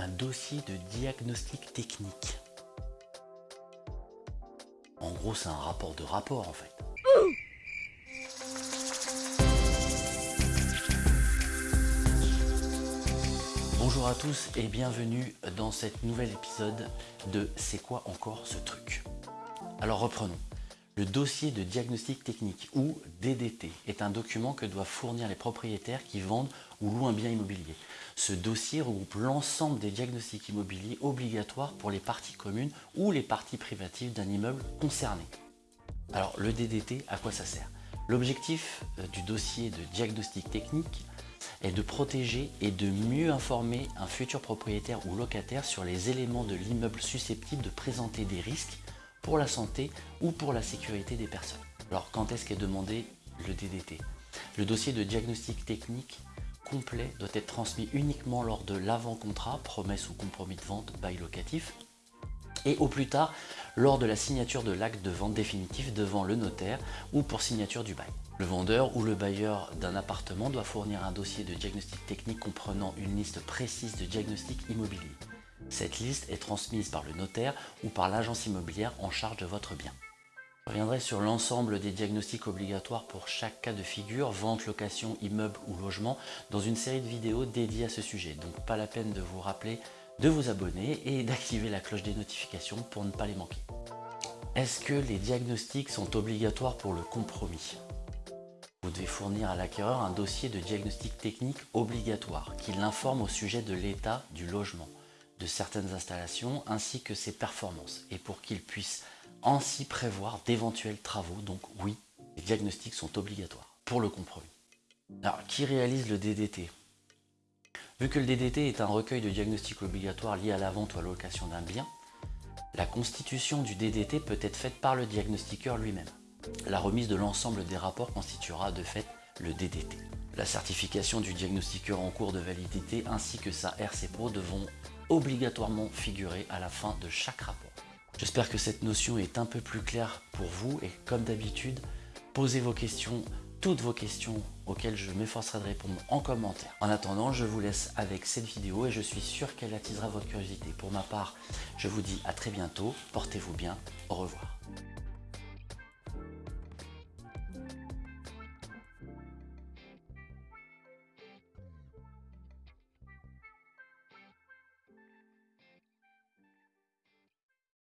un dossier de diagnostic technique. En gros, c'est un rapport de rapport en fait. Bonjour à tous et bienvenue dans cet nouvel épisode de C'est quoi encore ce truc? Alors reprenons. Le dossier de diagnostic technique ou DDT est un document que doivent fournir les propriétaires qui vendent ou louent un bien immobilier. Ce dossier regroupe l'ensemble des diagnostics immobiliers obligatoires pour les parties communes ou les parties privatives d'un immeuble concerné. Alors le DDT, à quoi ça sert? L'objectif euh, du dossier de diagnostic technique est de protéger et de mieux informer un futur propriétaire ou locataire sur les éléments de l'immeuble susceptibles de présenter des risques pour la santé ou pour la sécurité des personnes. Alors quand est-ce qu'est demandé le DDT Le dossier de diagnostic technique complet doit être transmis uniquement lors de l'avant-contrat, promesse ou compromis de vente, bail locatif, et au plus tard lors de la signature de l'acte de vente définitif devant le notaire ou pour signature du bail. Le vendeur ou le bailleur d'un appartement doit fournir un dossier de diagnostic technique comprenant une liste précise de diagnostics immobiliers. Cette liste est transmise par le notaire ou par l'agence immobilière en charge de votre bien. Je reviendrai sur l'ensemble des diagnostics obligatoires pour chaque cas de figure, vente, location, immeuble ou logement, dans une série de vidéos dédiées à ce sujet. Donc pas la peine de vous rappeler de vous abonner et d'activer la cloche des notifications pour ne pas les manquer. Est-ce que les diagnostics sont obligatoires pour le compromis? Vous devez fournir à l'acquéreur un dossier de diagnostic technique obligatoire qui l'informe au sujet de l'état du logement de certaines installations ainsi que ses performances et pour qu'il puisse ainsi prévoir d'éventuels travaux. Donc oui, les diagnostics sont obligatoires pour le compromis. Alors, qui réalise le DDT Vu que le DDT est un recueil de diagnostics obligatoires liés à la vente ou à location d'un bien, la constitution du DDT peut être faite par le diagnostiqueur lui-même. La remise de l'ensemble des rapports constituera de fait le DDT. La certification du diagnostiqueur en cours de validité ainsi que sa RCPO devront obligatoirement figurer à la fin de chaque rapport. J'espère que cette notion est un peu plus claire pour vous et comme d'habitude, posez vos questions, toutes vos questions auxquelles je m'efforcerai de répondre en commentaire. En attendant, je vous laisse avec cette vidéo et je suis sûr qu'elle attisera votre curiosité. Pour ma part, je vous dis à très bientôt, portez-vous bien, au revoir.